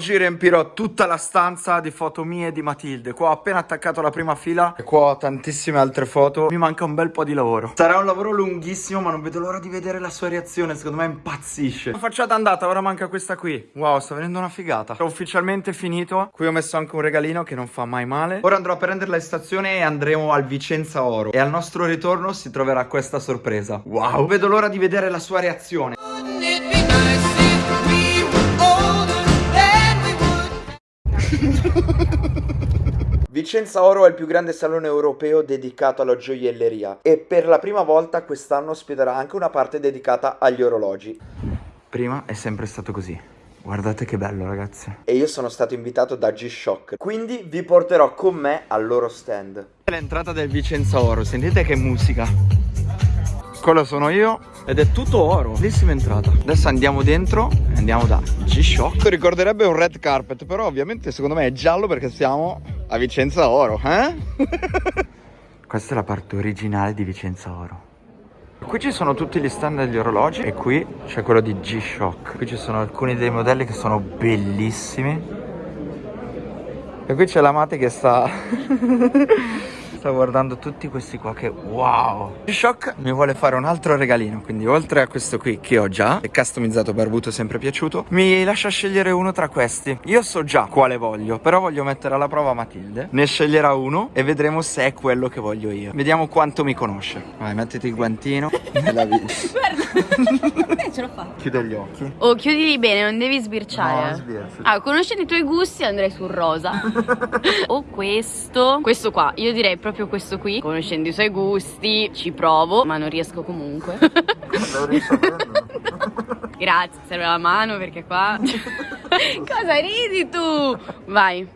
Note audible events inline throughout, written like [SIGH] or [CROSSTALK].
Oggi riempirò tutta la stanza di foto mie e di Matilde. Qua ho appena attaccato la prima fila e qua ho tantissime altre foto. Mi manca un bel po' di lavoro. Sarà un lavoro lunghissimo, ma non vedo l'ora di vedere la sua reazione. Secondo me impazzisce. La facciata andata, ora manca questa qui. Wow, sta venendo una figata. Ho ufficialmente finito. Qui ho messo anche un regalino che non fa mai male. Ora andrò a prenderla in stazione e andremo al Vicenza Oro. E al nostro ritorno si troverà questa sorpresa. Wow, vedo l'ora di vedere la sua reazione. [LAUGHS] Vicenza Oro è il più grande salone europeo dedicato alla gioielleria e per la prima volta quest'anno ospiterà anche una parte dedicata agli orologi. Prima è sempre stato così. Guardate che bello ragazzi. E io sono stato invitato da G-Shock, quindi vi porterò con me al loro stand. L'entrata del Vicenza Oro, sentite che musica. Quello sono io ed è tutto oro. Bellissima entrata. Adesso andiamo dentro e andiamo da G-Shock. Ricorderebbe un red carpet, però ovviamente secondo me è giallo perché siamo a Vicenza Oro, eh? [LAUGHS] Questa è la parte originale di Vicenza Oro. Qui ci sono tutti gli stand degli orologi e qui c'è quello di G-Shock. Qui ci sono alcuni dei modelli che sono bellissimi. E qui c'è la Mate che sta... [LAUGHS] [LAUGHS] sto guardando tutti questi qua che wow. Shock mi vuole fare un altro regalino quindi oltre a questo qui che ho già è customizzato barbuto sempre piaciuto mi lascia scegliere uno tra questi. Io so già quale voglio però voglio mettere alla prova Matilde. Ne sceglierà uno e vedremo se è quello che voglio io. Vediamo quanto mi conosce. Vai mettiti il guantino. [LAUGHS] Guarda. [LAUGHS] Eh, ce l'ho fatta. Chiude gli occhi. Oh chiudili bene non devi sbirciare. No, sbircio. ah conoscendo i tuoi gusti andrei sul rosa. [LAUGHS] O questo questo qua io direi proprio proprio questo qui Conoscendo i suoi gusti ci provo Ma non riesco comunque [LAUGHS] Non riesco [LAUGHS] Grazie, serve la mano perché qua [LAUGHS] Cosa ridi tu? Vai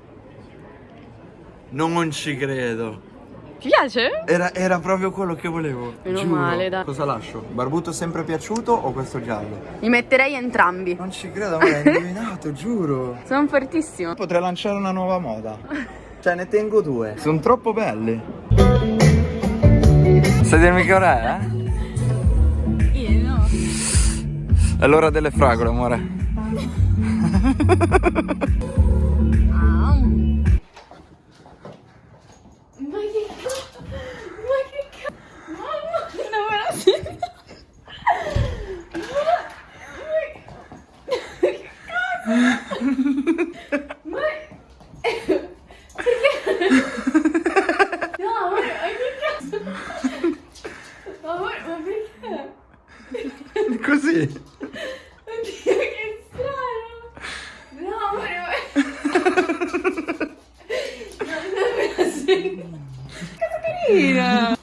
Non ci credo ti piace? Era, era, proprio quello che volevo. Meno Giuro. male, dai. Cosa lascio? Barbuto sempre piaciuto o questo giallo? Li metterei entrambi. Non ci credo, ma l'hai indovinato, giuro. Sono fortissimo. Potrei lanciare una nuova moda. Cioè ne tengo due. Sono troppo belli. Sai dirmi che ora è? Eh? Io no. È l'ora delle fragole, amore. [LAUGHS] [LAUGHS] Così. Oddio, che strano. No, amore, ma... non me la sento. Cosa carina.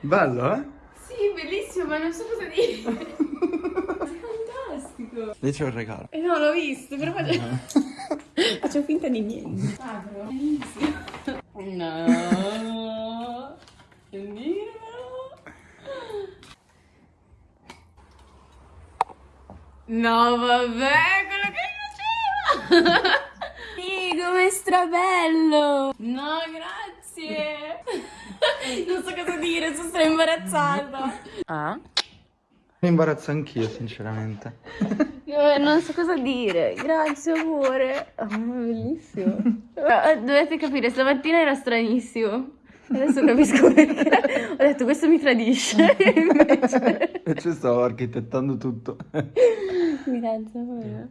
Bello, eh? Sì, bellissimo, ma non so cosa dire. Fantastico. Lì c'è un regalo. Eh no, l'ho visto, però faccio... [LAUGHS] faccio finta di niente. Apro. Bellissimo. No. Dirmelo. No, vabbè, quello che faceva! sì, come strabello! No, grazie! [LAUGHS] non so cosa dire, sono stra imbarazzata. Ah? Mi imbarazzo anch'io, sinceramente. [LAUGHS] Non so cosa dire. Grazie, amore. Oh, bellissimo. Eh, dovete capire, stamattina era stranissimo. Adesso capisco perché. Ho detto questo mi tradisce. [LAUGHS] Invece... E ci stavo architettando tutto. Grazie, amore.